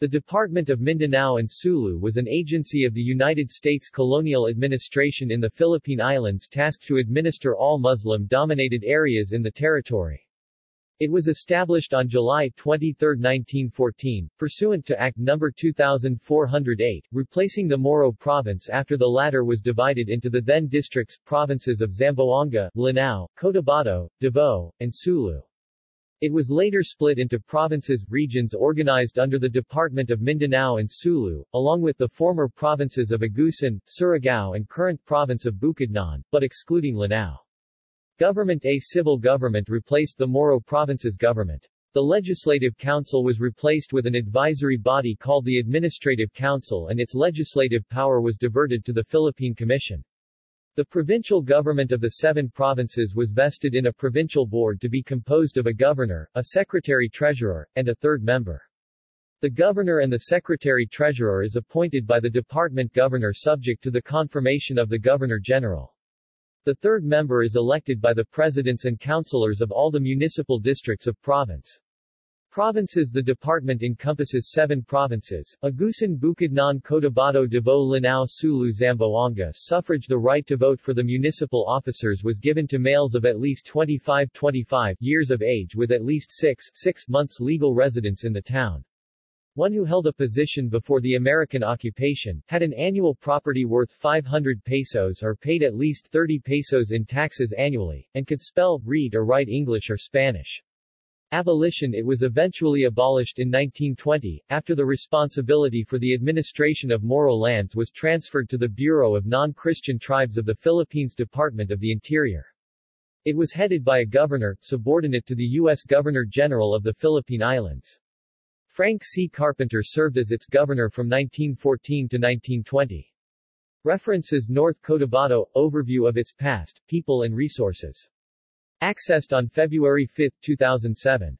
The Department of Mindanao and Sulu was an agency of the United States colonial administration in the Philippine Islands tasked to administer all Muslim-dominated areas in the territory. It was established on July 23, 1914, pursuant to Act No. 2408, replacing the Moro province after the latter was divided into the then districts, provinces of Zamboanga, Lanao, Cotabato, Davao, and Sulu. It was later split into provinces, regions organized under the Department of Mindanao and Sulu, along with the former provinces of Agusan, Surigao and current province of Bukidnon, but excluding Lanao. Government A civil government replaced the Moro province's government. The Legislative Council was replaced with an advisory body called the Administrative Council and its legislative power was diverted to the Philippine Commission. The provincial government of the seven provinces was vested in a provincial board to be composed of a governor, a secretary-treasurer, and a third member. The governor and the secretary-treasurer is appointed by the department governor subject to the confirmation of the governor-general. The third member is elected by the presidents and councillors of all the municipal districts of province. Provinces The department encompasses seven provinces, Agusan Bukidnon Cotabato Davao Lanao Sulu Zamboanga Suffrage The right to vote for the municipal officers was given to males of at least 25-25 years of age with at least 6, 6 months legal residence in the town. One who held a position before the American occupation, had an annual property worth 500 pesos or paid at least 30 pesos in taxes annually, and could spell, read or write English or Spanish. Abolition It was eventually abolished in 1920, after the responsibility for the administration of Moro lands was transferred to the Bureau of Non-Christian Tribes of the Philippines Department of the Interior. It was headed by a governor, subordinate to the U.S. Governor-General of the Philippine Islands. Frank C. Carpenter served as its governor from 1914 to 1920. References North Cotabato, overview of its past, people and resources. Accessed on February 5, 2007.